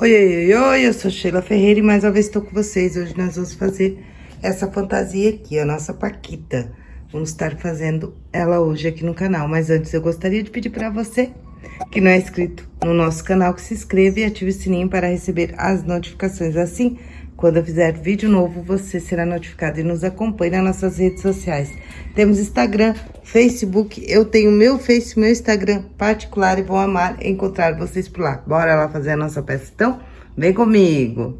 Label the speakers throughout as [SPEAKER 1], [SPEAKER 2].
[SPEAKER 1] Oi, oi, oi, eu sou Sheila Ferreira e mais uma vez estou com vocês. Hoje nós vamos fazer essa fantasia aqui, a nossa Paquita. Vamos estar fazendo ela hoje aqui no canal. Mas antes eu gostaria de pedir para você que não é inscrito no nosso canal, que se inscreva e ative o sininho para receber as notificações. Assim, quando eu fizer vídeo novo, você será notificado e nos acompanhe nas nossas redes sociais. Temos Instagram, Facebook, eu tenho meu Face, meu Instagram particular e vou amar encontrar vocês por lá. Bora lá fazer a nossa peça então? Vem comigo!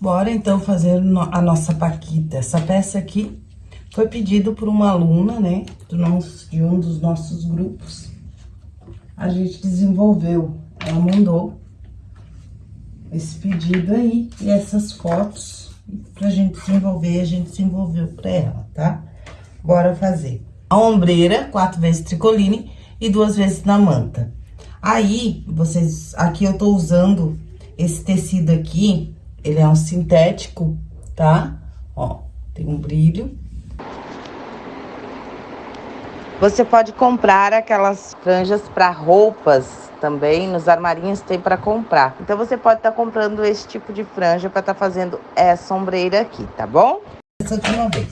[SPEAKER 1] Bora então fazer a nossa paquita. Essa peça aqui foi pedido por uma aluna, né, do nosso, de um dos nossos grupos. A gente desenvolveu, ela mandou esse pedido aí e essas fotos pra gente desenvolver, a gente desenvolveu pra ela, tá? Bora fazer. A ombreira, quatro vezes tricoline e duas vezes na manta. Aí, vocês, aqui eu tô usando esse tecido aqui, ele é um sintético, tá? Ó, tem um brilho você pode comprar aquelas franjas para roupas também, nos armarinhos tem para comprar. Então você pode estar tá comprando esse tipo de franja para estar tá fazendo essa ombreira aqui, tá bom? Essa de uma vez.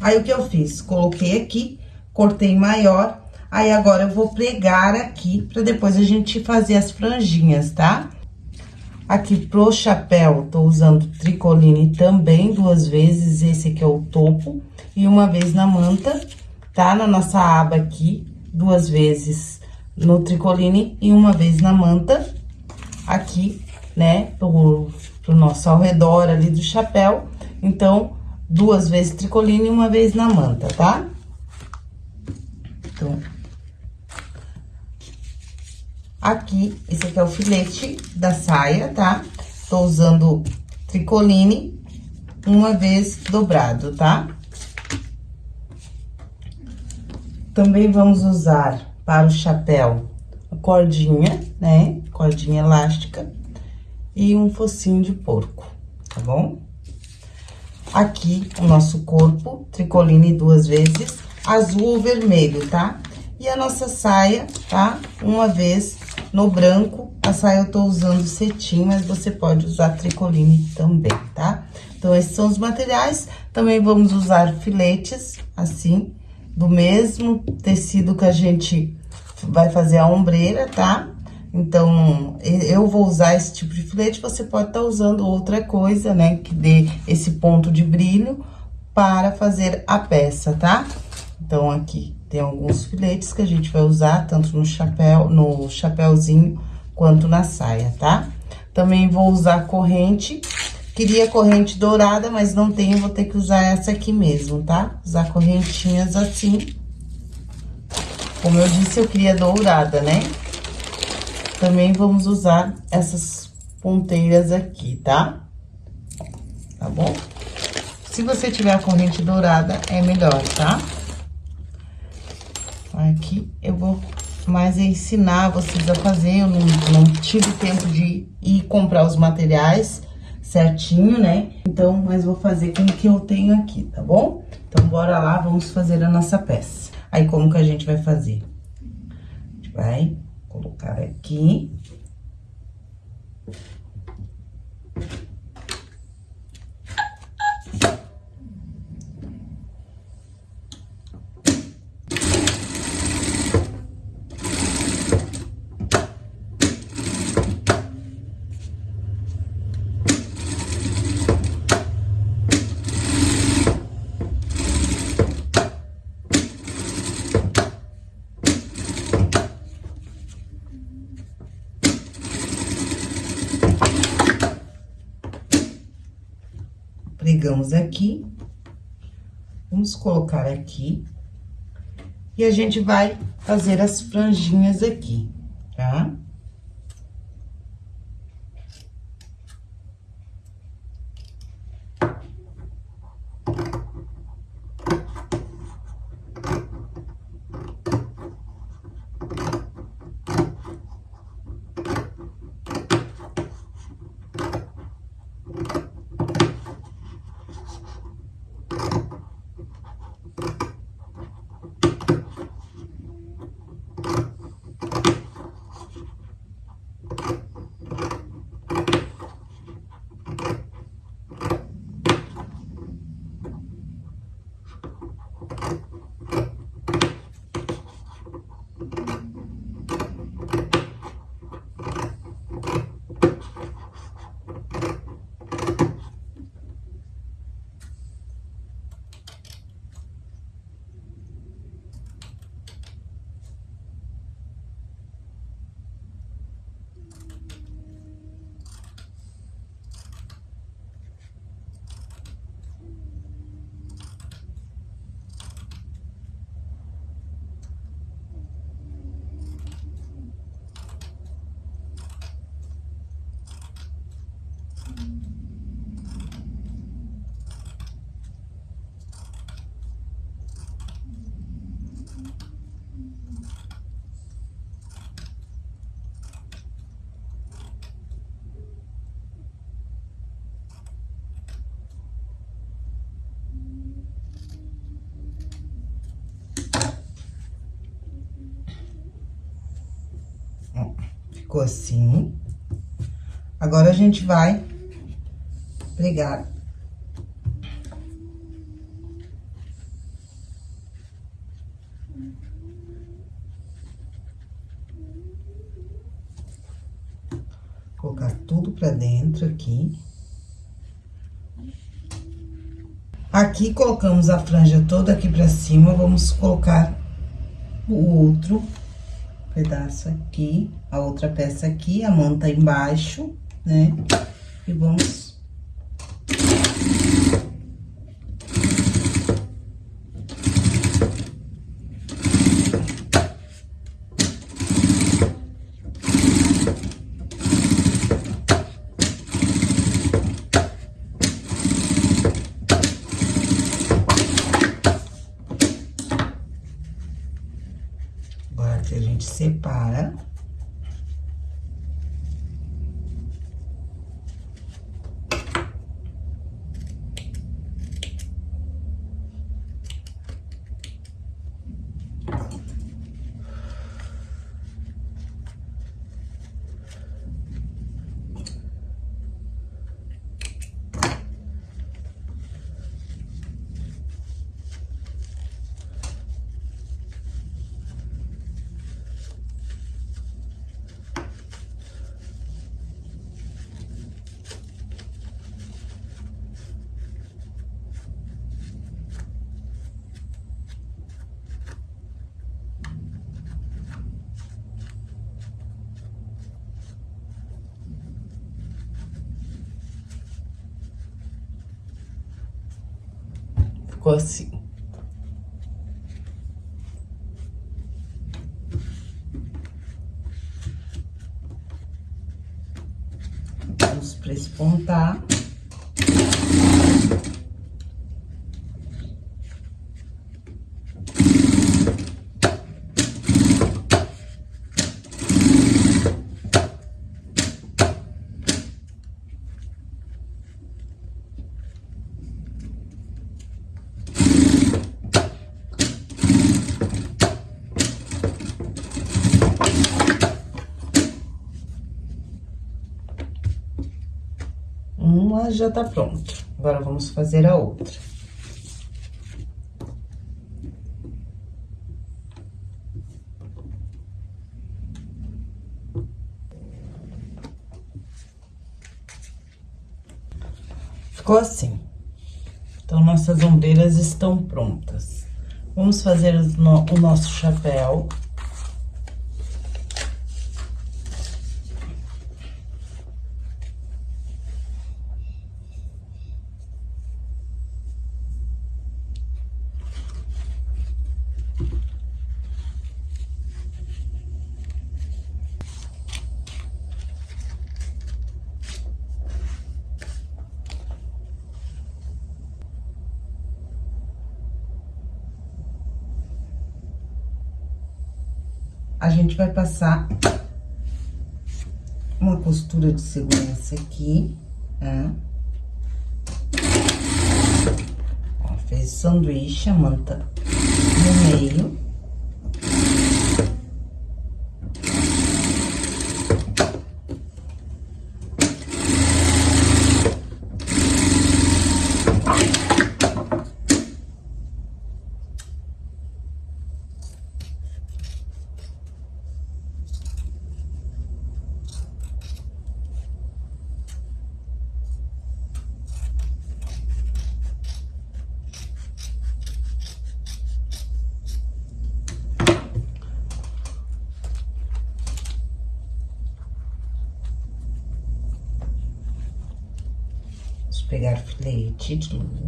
[SPEAKER 1] Aí o que eu fiz? Coloquei aqui, cortei maior, aí agora eu vou pregar aqui para depois a gente fazer as franjinhas, tá? Aqui pro chapéu, tô usando tricoline também duas vezes, esse aqui é o topo, e uma vez na manta tá? Na nossa aba aqui, duas vezes no tricoline e uma vez na manta, aqui, né, pro, pro nosso ao redor ali do chapéu. Então, duas vezes tricoline e uma vez na manta, tá? Então, aqui, esse aqui é o filete da saia, tá? Tô usando tricoline uma vez dobrado, tá? Também vamos usar para o chapéu a cordinha, né? Cordinha elástica e um focinho de porco, tá bom? Aqui o nosso corpo, tricoline duas vezes, azul ou vermelho, tá? E a nossa saia, tá? Uma vez no branco, a saia eu tô usando cetim, mas você pode usar tricoline também, tá? Então, esses são os materiais. Também vamos usar filetes, assim, do mesmo tecido que a gente vai fazer a ombreira, tá? Então, eu vou usar esse tipo de filete, você pode estar tá usando outra coisa, né? Que dê esse ponto de brilho para fazer a peça, tá? Então, aqui tem alguns filetes que a gente vai usar, tanto no chapéu, no chapéuzinho, quanto na saia, tá? Também vou usar corrente Queria corrente dourada, mas não tenho, vou ter que usar essa aqui mesmo, tá? Usar correntinhas assim. Como eu disse, eu queria dourada, né? Também vamos usar essas ponteiras aqui, tá? Tá bom? Se você tiver a corrente dourada, é melhor, tá? Aqui eu vou mais ensinar vocês a fazer, eu não, não tive tempo de ir comprar os materiais certinho, né? Então, mas vou fazer com o que eu tenho aqui, tá bom? Então, bora lá, vamos fazer a nossa peça. Aí, como que a gente vai fazer? A gente vai colocar aqui. pegamos aqui, vamos colocar aqui, e a gente vai fazer as franjinhas aqui, tá? Ficou assim. Agora, a gente vai pregar colocar tudo pra dentro aqui. Aqui, colocamos a franja toda aqui pra cima, vamos colocar o outro pedaço aqui, a outra peça aqui, a manta embaixo, né? E vamos ficou assim. Vamos prespontar. Já tá pronta. Agora, vamos fazer a outra. Ficou assim. Então, nossas ombreiras estão prontas. Vamos fazer o nosso chapéu. A gente vai passar uma costura de segurança aqui, tá? Ó, fez sanduíche, a manta no meio. pegar filete de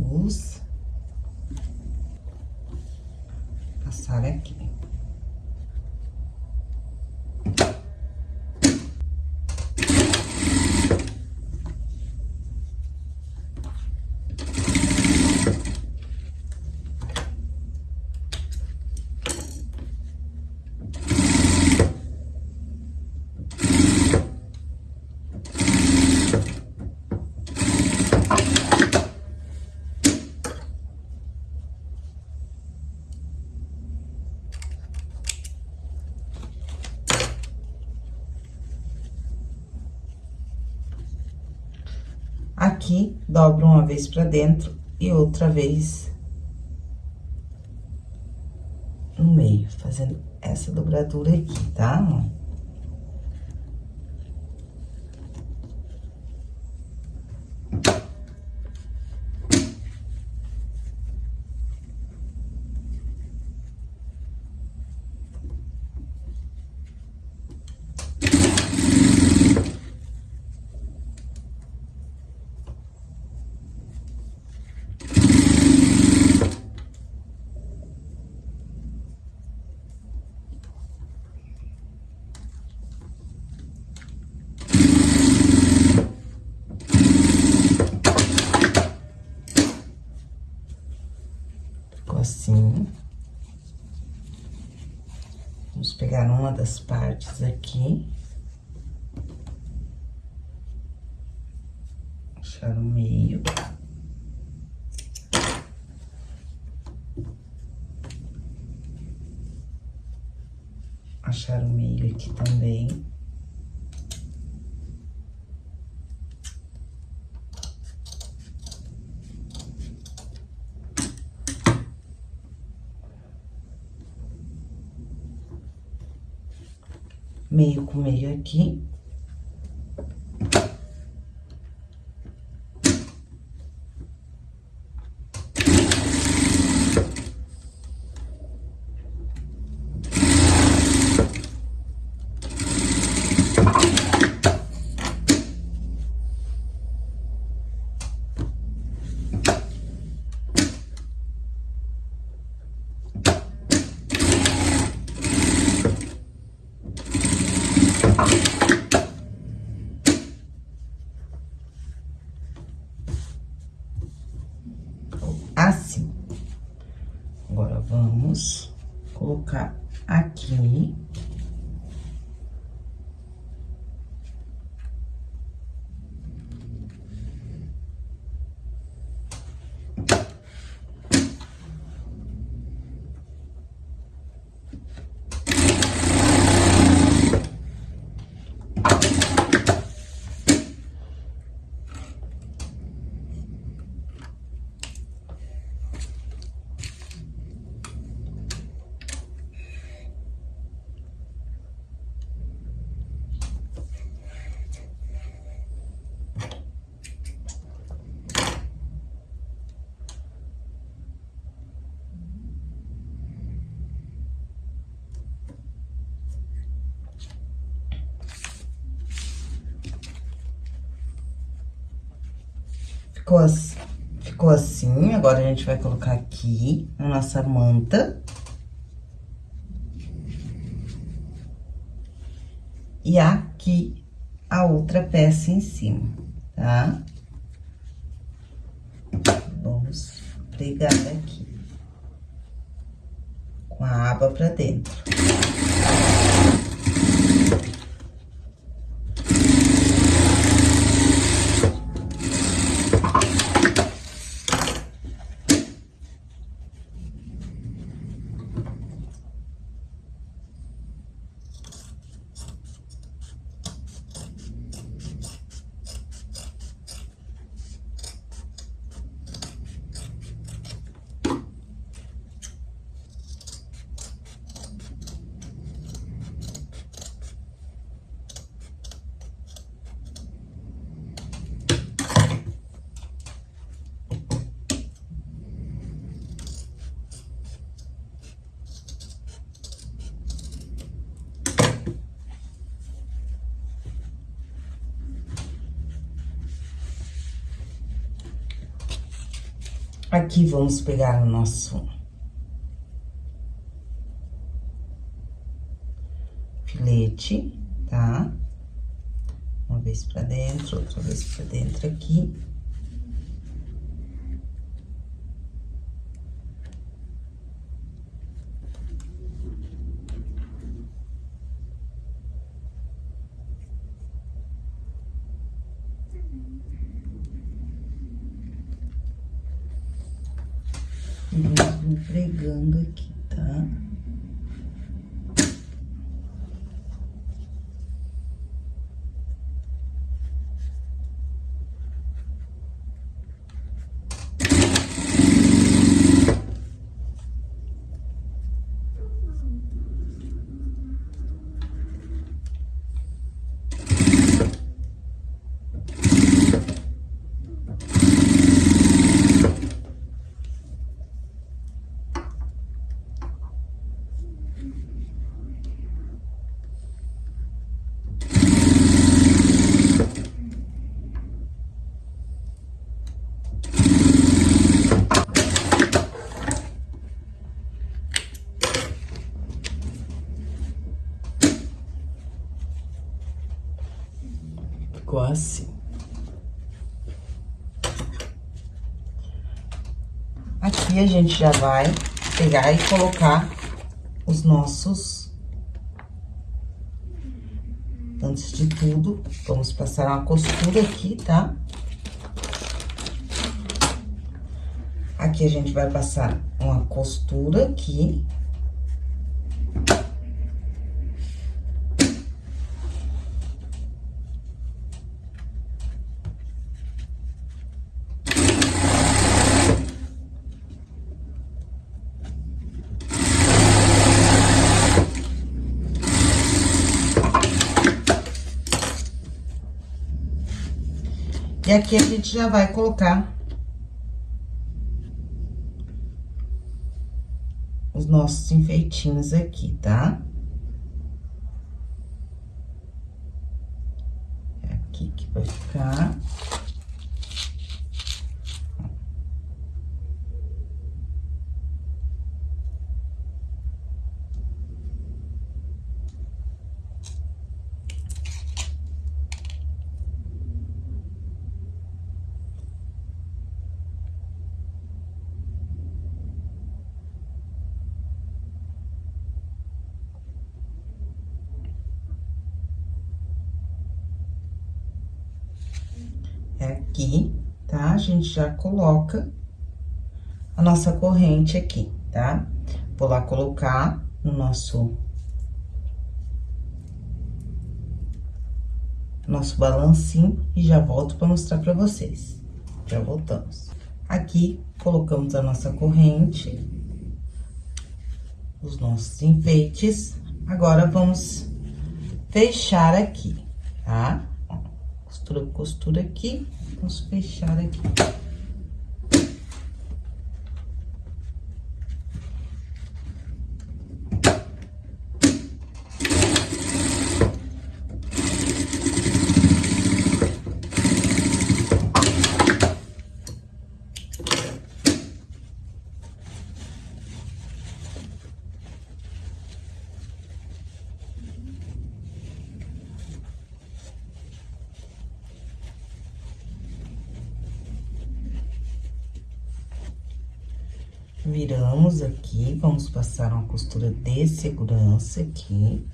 [SPEAKER 1] dobro uma vez pra dentro e outra vez no meio, fazendo essa dobradura aqui, tá? assim. Vamos pegar uma das partes aqui. Achar o meio. Achar o meio aqui também. Meio com meio aqui. Ficou assim, ficou assim, agora a gente vai colocar aqui a nossa manta. E aqui a outra peça em cima, tá? Vamos pregar aqui. Com a aba pra dentro. Aqui, vamos pegar o nosso... Filete, tá? Uma vez pra dentro, outra vez pra dentro aqui. vou pregando aqui, tá? assim. A gente já vai pegar e colocar os nossos... Antes de tudo, vamos passar uma costura aqui, tá? Aqui a gente vai passar uma costura aqui. Aqui a gente já vai colocar os nossos enfeitinhos aqui, tá? É aqui que vai ficar. é aqui, tá? A gente já coloca a nossa corrente aqui, tá? Vou lá colocar no nosso... Nosso balancinho e já volto pra mostrar pra vocês. Já voltamos. Aqui, colocamos a nossa corrente, os nossos enfeites. Agora, vamos fechar aqui, tá? costura, costura aqui, vamos fechar aqui. Viramos aqui, vamos passar uma costura de segurança aqui.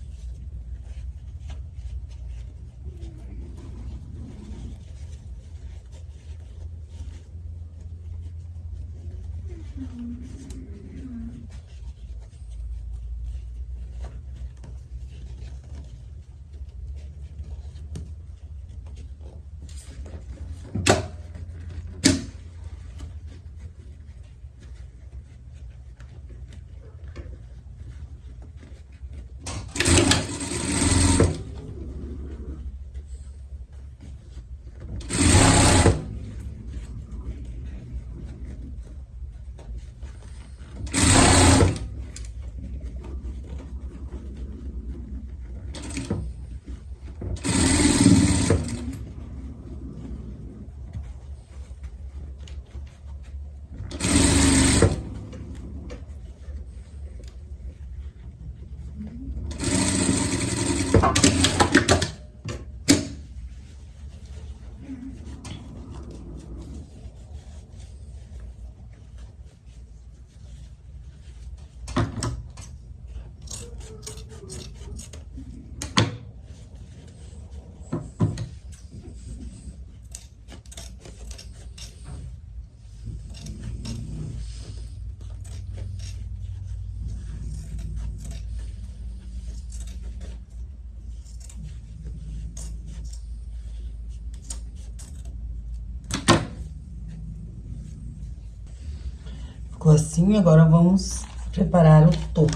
[SPEAKER 1] Ficou assim, agora vamos preparar o topo.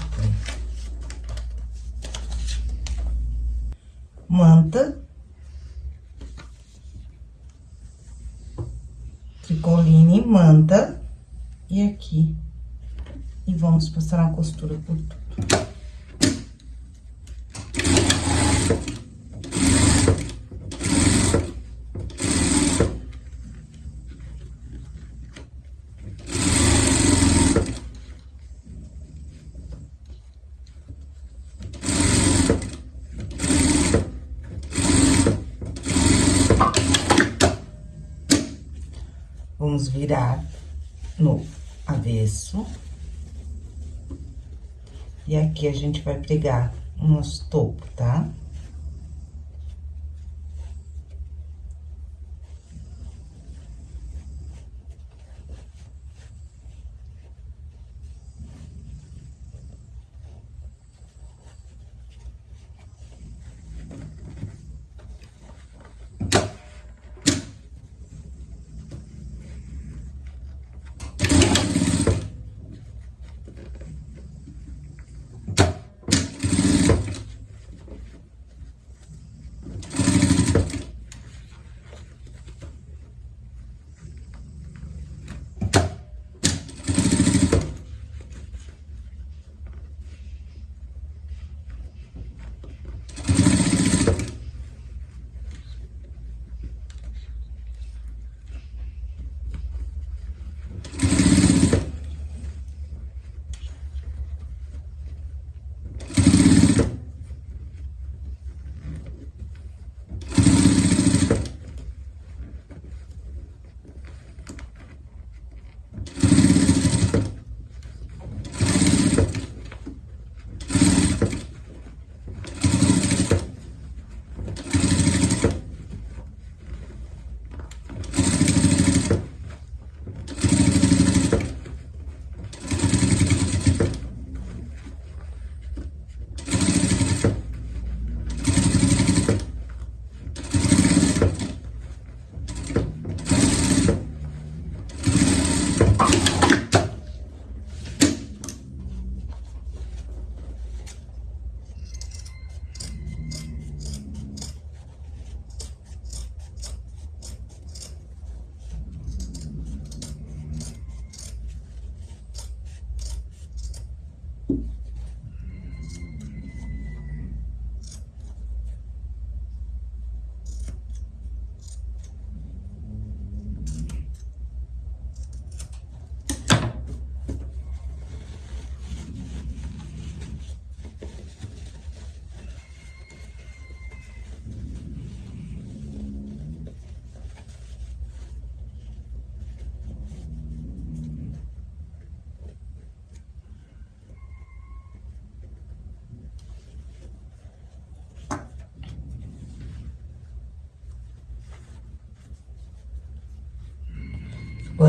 [SPEAKER 1] Manta. Tricoline, manta. E aqui. E vamos passar uma costura por tudo. E aqui a gente vai pregar nosso topo, tá?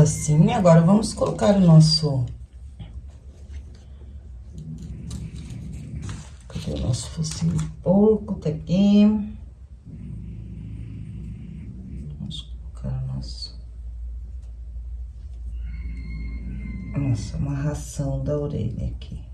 [SPEAKER 1] Assim, agora vamos colocar o nosso... Cadê o nosso focinho de porco? Tá aqui. Vamos colocar o nosso... Nossa amarração da orelha aqui.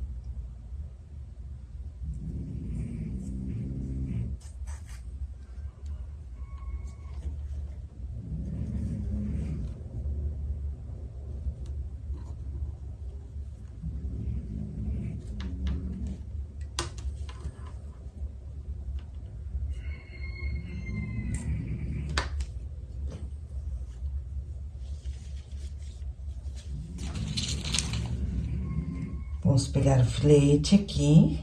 [SPEAKER 1] Vamos pegar o filete aqui.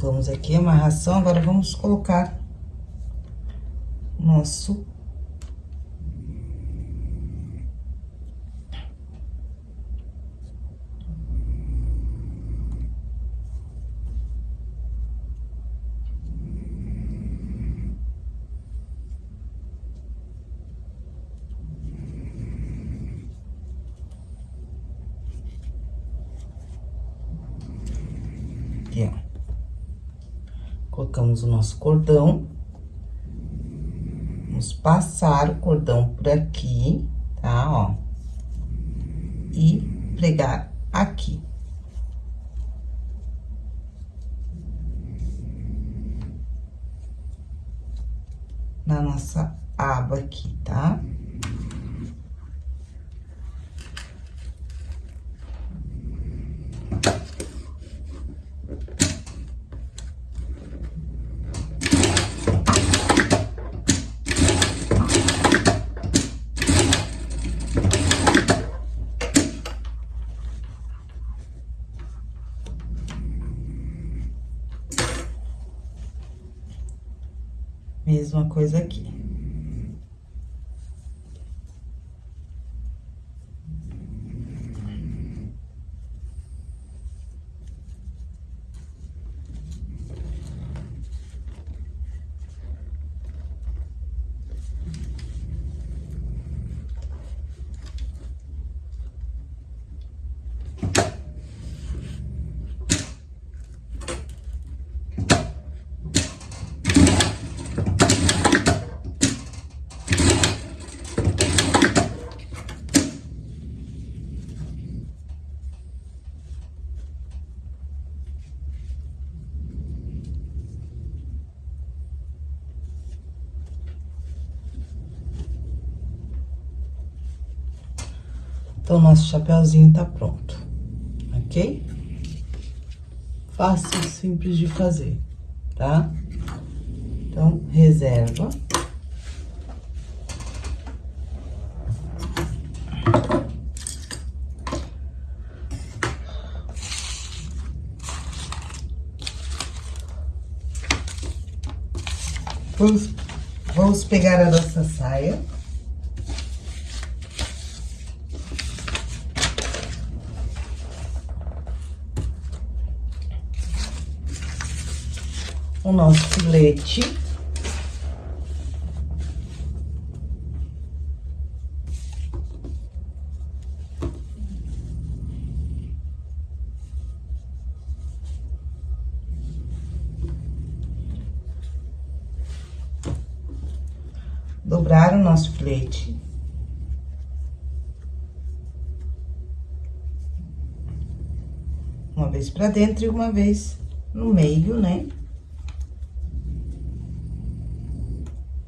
[SPEAKER 1] Colocamos aqui a amarração, agora vamos colocar nosso Aqui, ó. Colocamos o nosso cordão. Vamos passar o cordão por aqui, tá? Ó. E pregar aqui. Na nossa aba aqui, tá? Mesma coisa aqui. Então, nosso chapéuzinho tá pronto, ok? Fácil simples de fazer, tá? Então, reserva. Vamos pegar a nossa saia. O nosso filete. Dobrar o nosso filete. Uma vez pra dentro e uma vez no meio, né?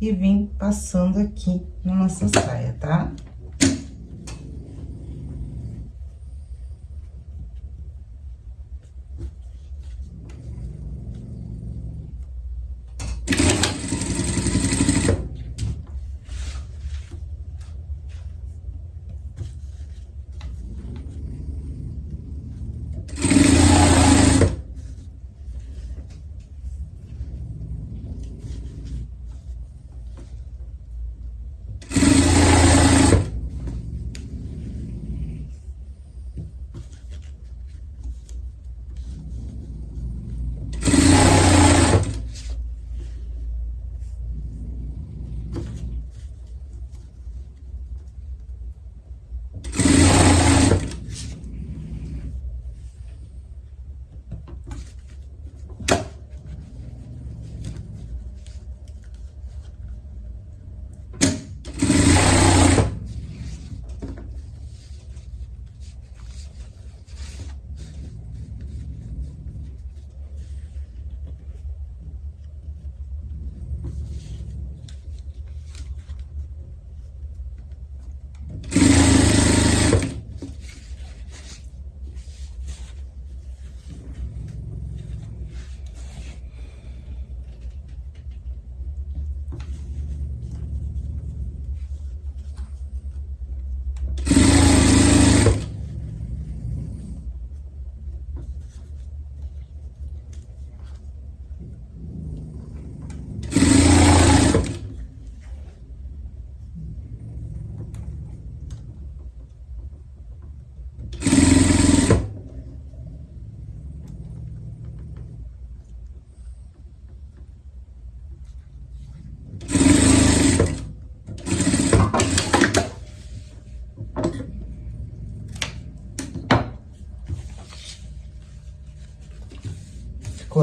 [SPEAKER 1] E vim passando aqui na nossa saia, tá?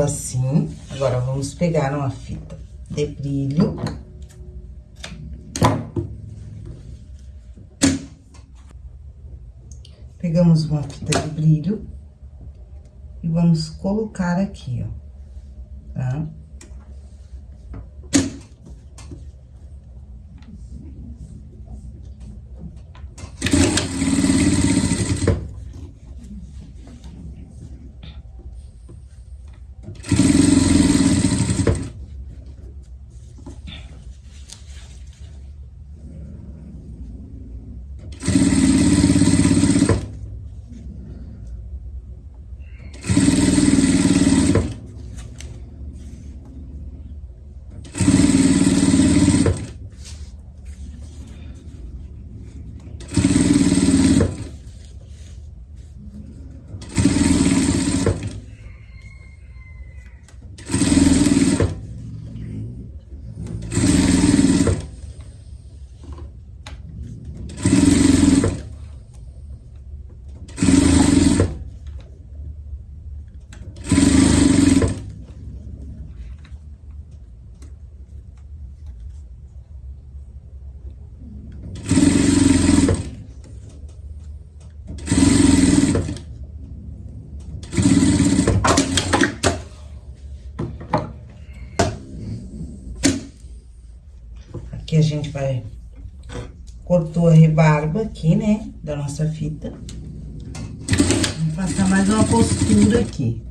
[SPEAKER 1] Assim. Agora, vamos pegar uma fita de brilho. Pegamos uma fita de brilho e vamos colocar aqui, ó, tá? Gente vai... Cortou a rebarba aqui, né, da nossa fita. Vamos passar mais uma costura aqui.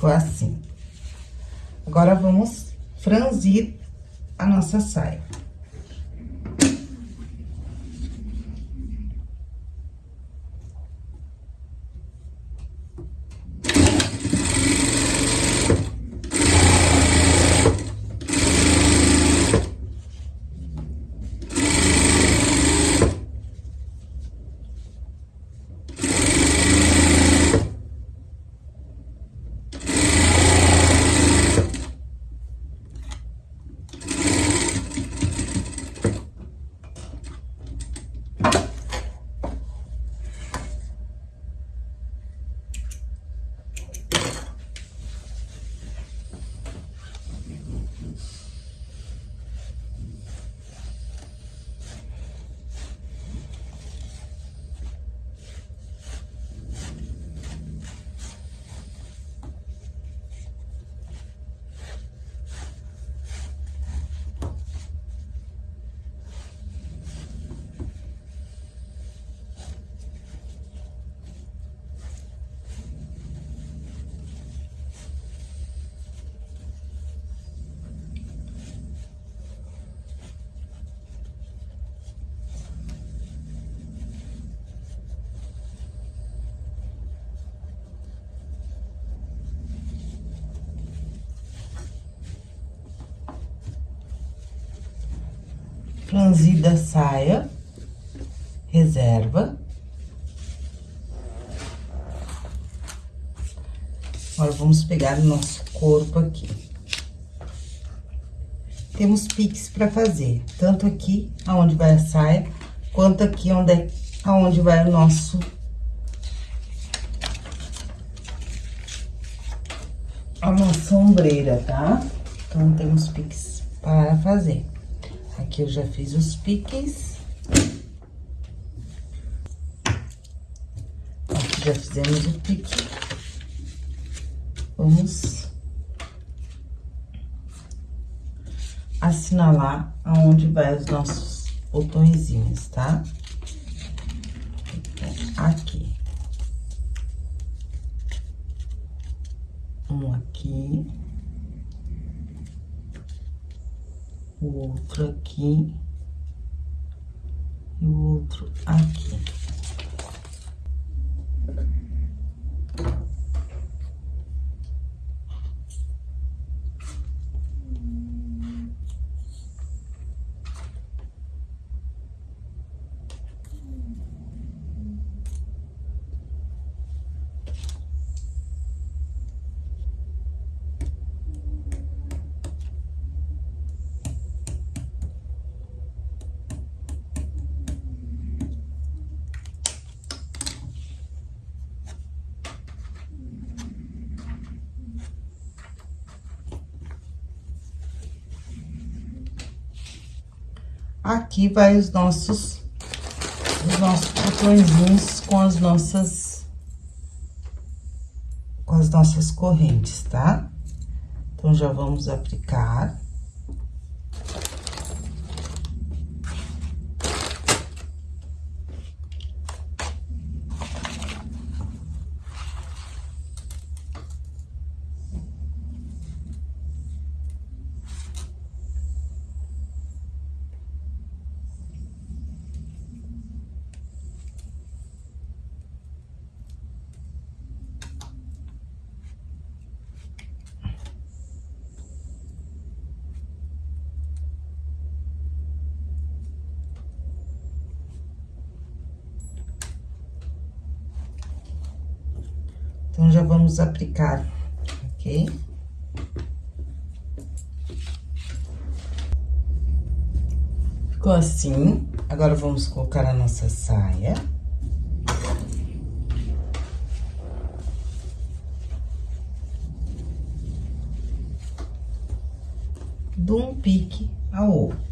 [SPEAKER 1] Ficou assim. Agora, vamos franzir a nossa. Franzida saia, reserva. Agora, vamos pegar o nosso corpo aqui. Temos piques pra fazer, tanto aqui, aonde vai a saia, quanto aqui onde, é, aonde vai o nosso... A nossa ombreira, tá? Então, temos piques para fazer. Aqui eu já fiz os piques. Aqui já fizemos o pique. Vamos assinalar aonde vai os nossos botõezinhos, tá? aqui. Um aqui. O outro aqui. E o outro aqui. Aqui vai os nossos, os nossos botõezinhos com as nossas, com as nossas correntes, tá? Então, já vamos aplicar. Então, já vamos aplicar, ok? Ficou assim. Agora, vamos colocar a nossa saia. De um pique ao outro.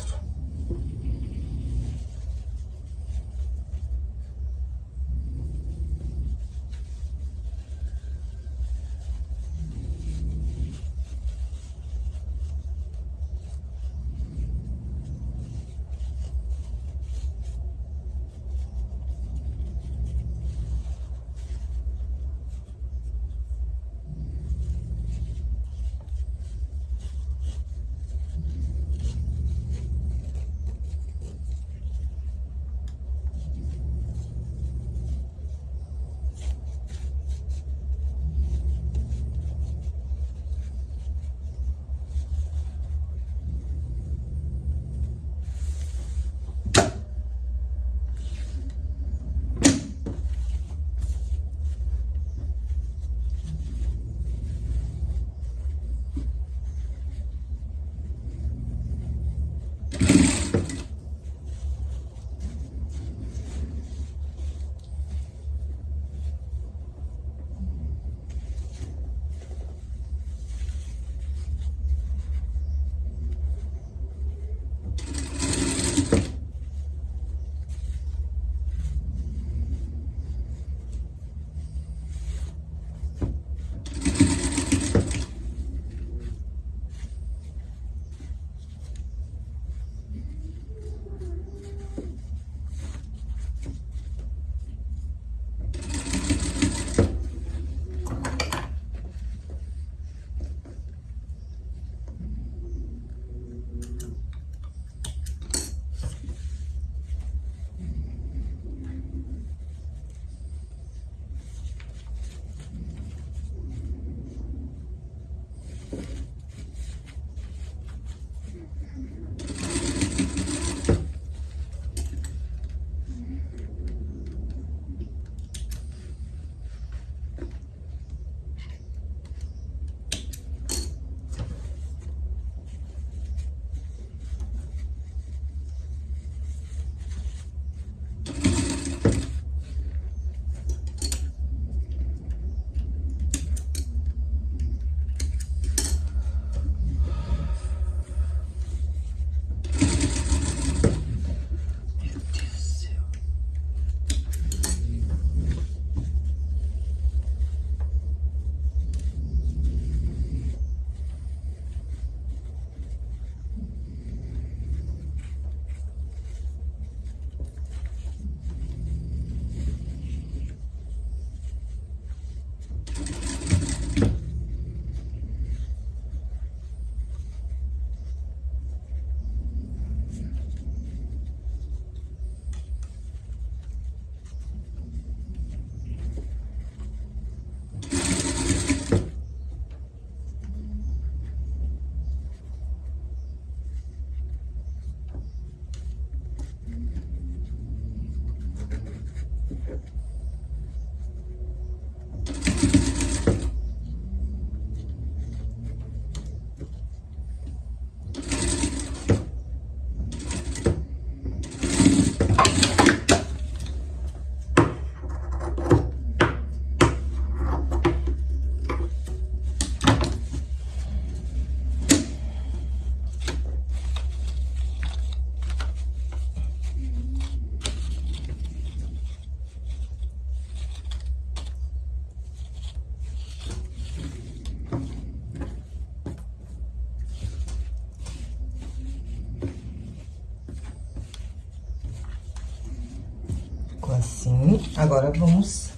[SPEAKER 1] Agora, vamos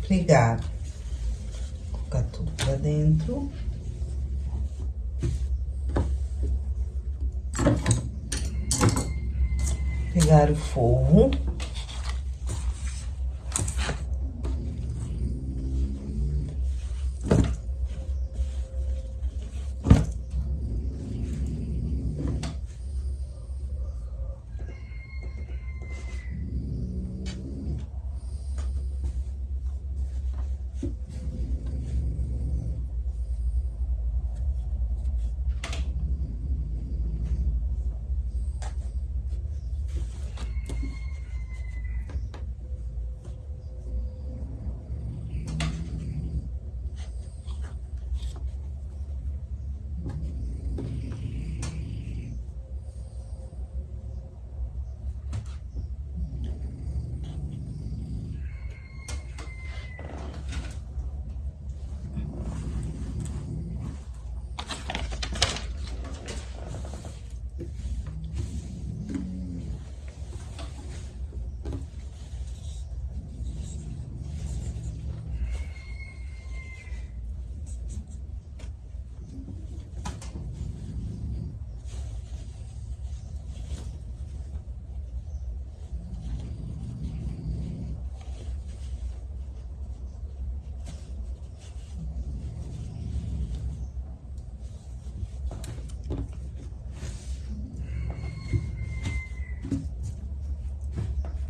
[SPEAKER 1] pregar. Colocar tudo pra dentro. Pegar o forro.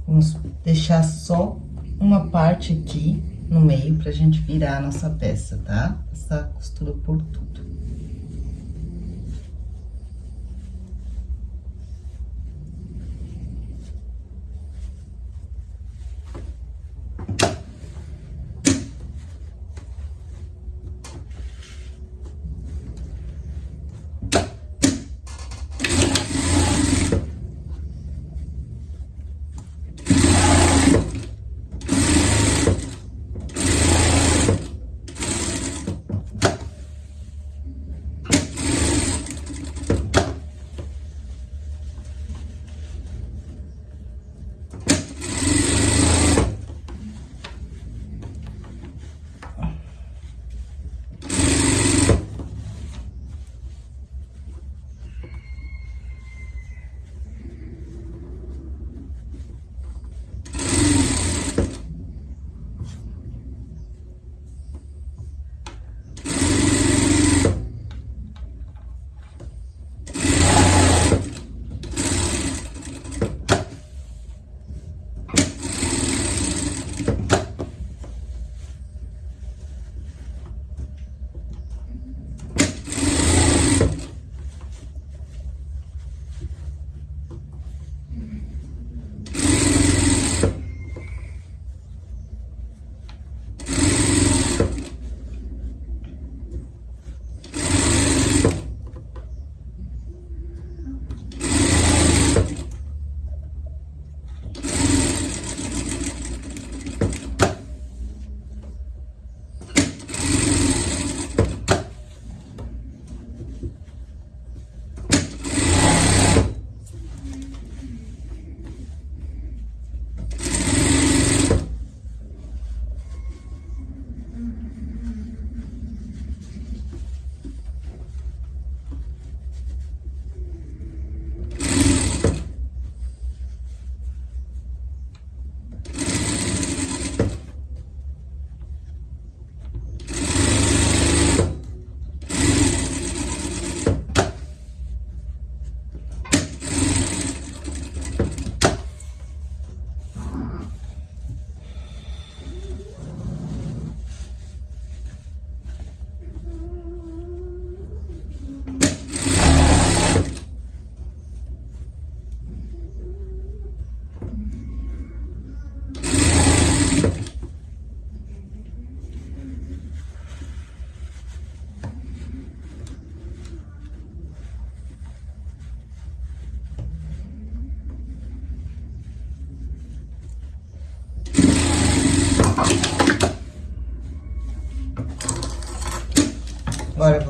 [SPEAKER 1] Vamos deixar só uma parte aqui no meio pra gente virar a nossa peça, tá? Essa costura por tudo.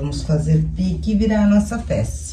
[SPEAKER 1] Vamos fazer pique e virar a nossa peça.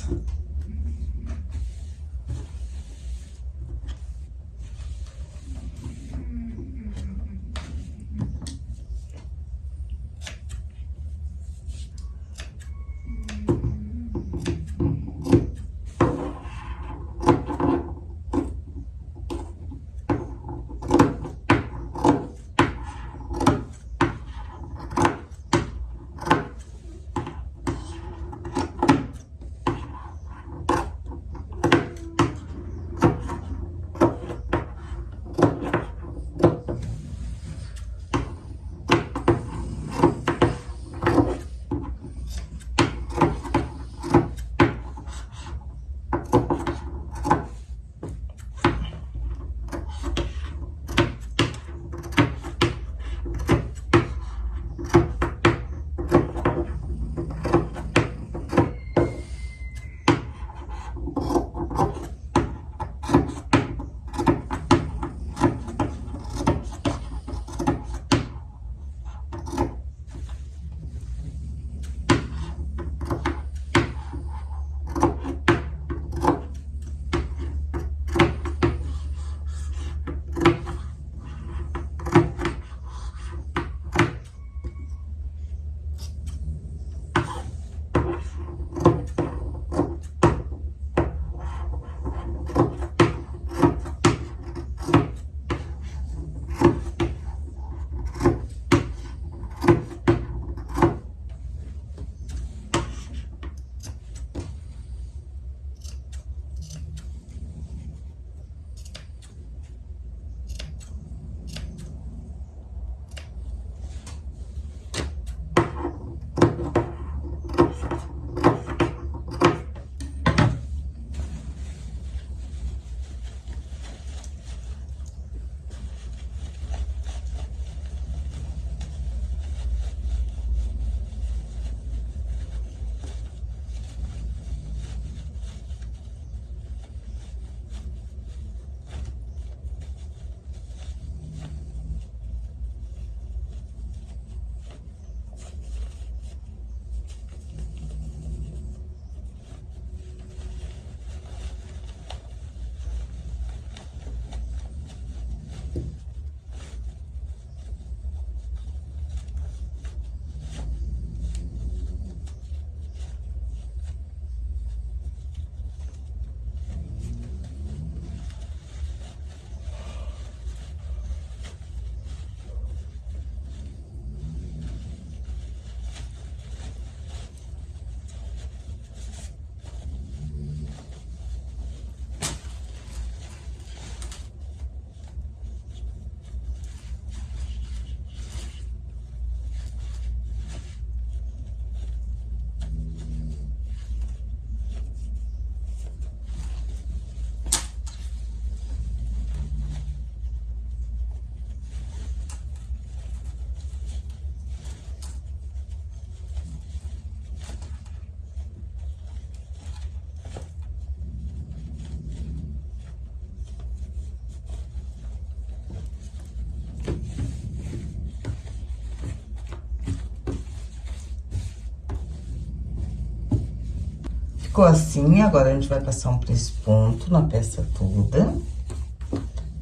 [SPEAKER 1] Ficou assim, agora a gente vai passar um ponto na peça toda.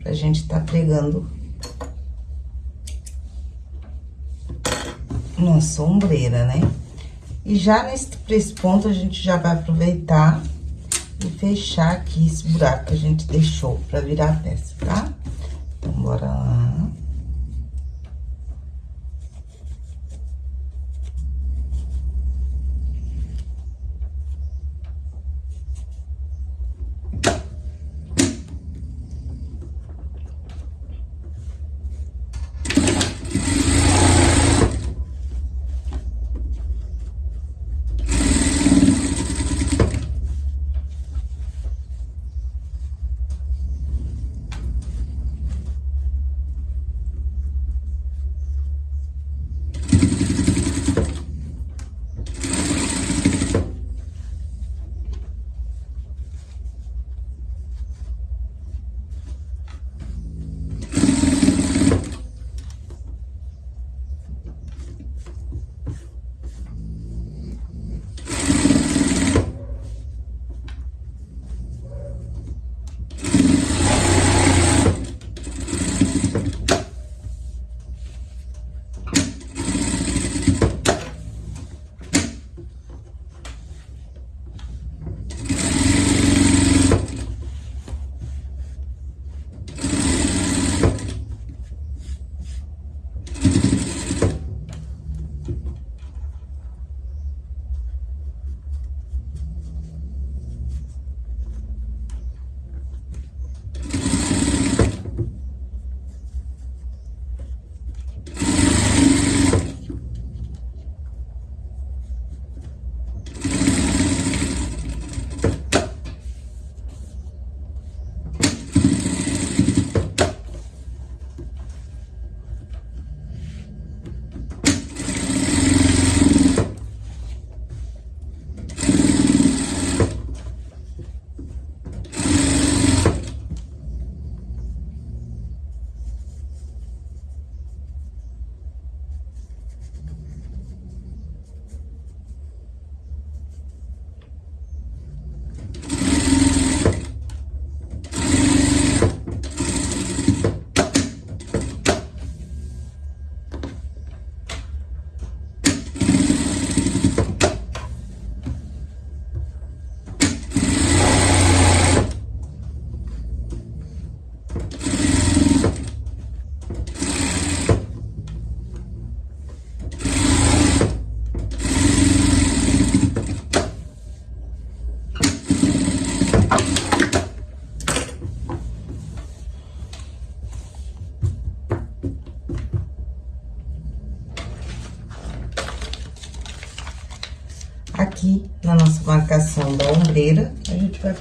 [SPEAKER 1] Pra gente tá pregando nossa ombreira, né? E já nesse ponto a gente já vai aproveitar e fechar aqui esse buraco que a gente deixou pra virar a peça, tá?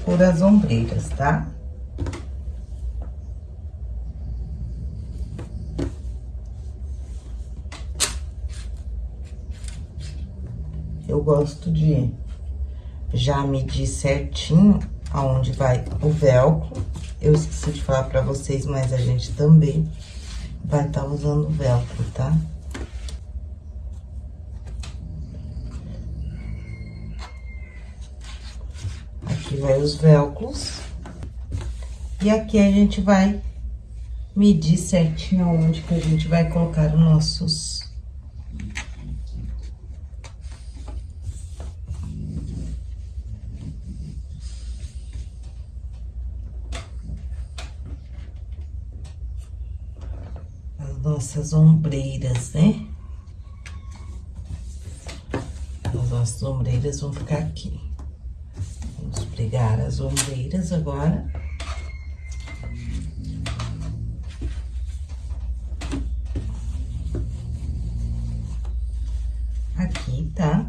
[SPEAKER 1] Pôr as ombreiras, tá? Eu gosto de já medir certinho aonde vai o velcro. Eu esqueci de falar pra vocês, mas a gente também vai estar tá usando o velcro, tá? Vai os velcros. E aqui a gente vai medir certinho onde que a gente vai colocar os nossos... As nossas ombreiras, né? As nossas ombreiras vão ficar aqui. Pregar as ombreiras agora. Aqui, tá?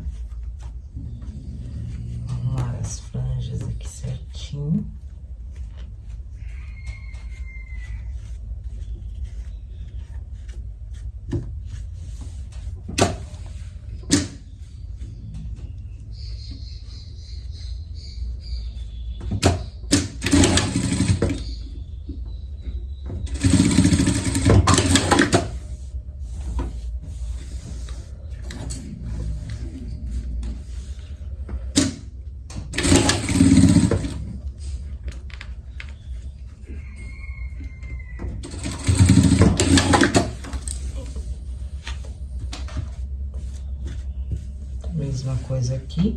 [SPEAKER 1] Coisa aqui.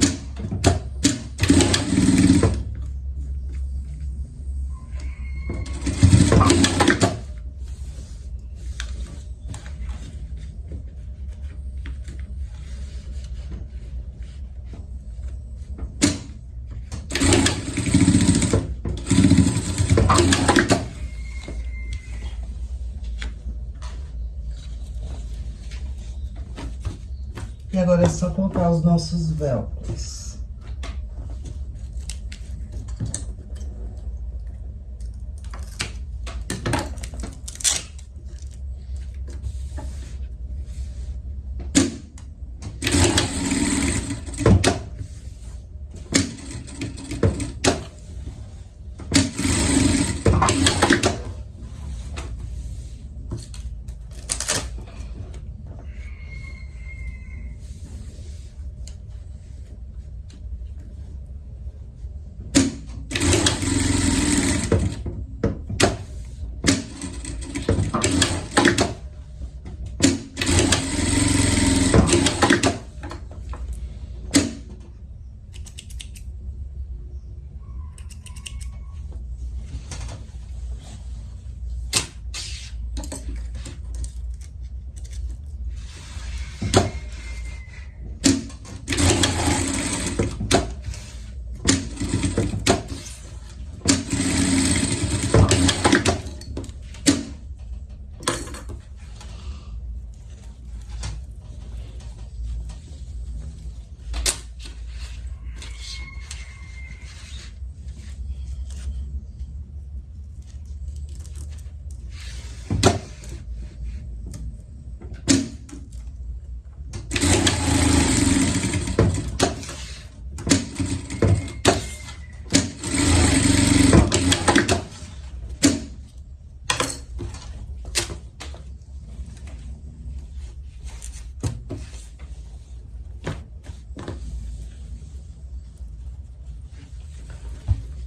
[SPEAKER 1] É só colocar os nossos velcros.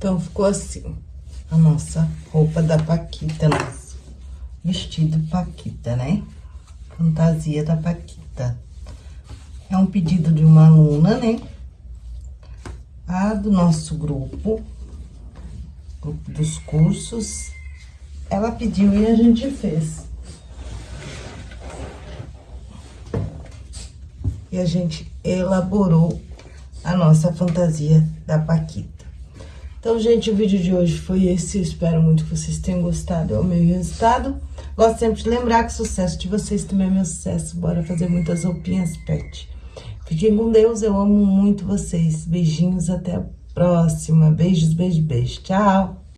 [SPEAKER 1] Então, ficou assim, a nossa roupa da Paquita, nosso vestido Paquita, né? Fantasia da Paquita. É um pedido de uma aluna, né? A do nosso grupo, grupo dos cursos, ela pediu e a gente fez. E a gente elaborou a nossa fantasia da Paquita. Então, gente, o vídeo de hoje foi esse. Espero muito que vocês tenham gostado. É o meu resultado. Gosto sempre de lembrar que o sucesso de vocês também é meu sucesso. Bora fazer muitas roupinhas pet. Fiquem com Deus. Eu amo muito vocês. Beijinhos. Até a próxima. Beijos, beijo, beijo. Tchau.